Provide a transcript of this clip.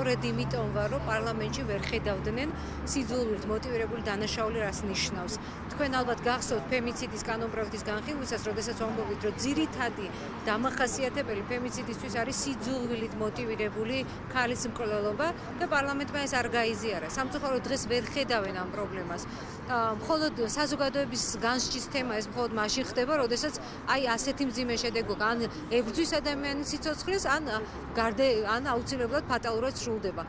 სწორედ იმიტომ ვარ, რომ პარლამენტში ვერ ხედავდნენ სიძულვილით მოტივირებული დანაშაული რას ნიშნავს. თქვენ ალბათ გახსოვთ ფემიციდის კანონპროექტის განხილვისას, როდესაც ვამბობთ, რომ ძირითადი დამახასიათებელი ფემიციდისთვის არის სიძულვილით მოტივირებული ქალის მკვლელობა და პარლამენტმა ეს არ გაიზიარა. სამწუხაროდ დღეს ვერ ხედავენ ამ პრობლემას. მხოლოდ საზოგადოების განსჯის თემა ეს მხოლოდ მაშინ ხდება, როდესაც აი ასეთი მძიმე შედეგო ან ებრძვის ადამიანის სიცოცხლეს ან გარდა ან აუცილებლად ფატალურად სრულდება.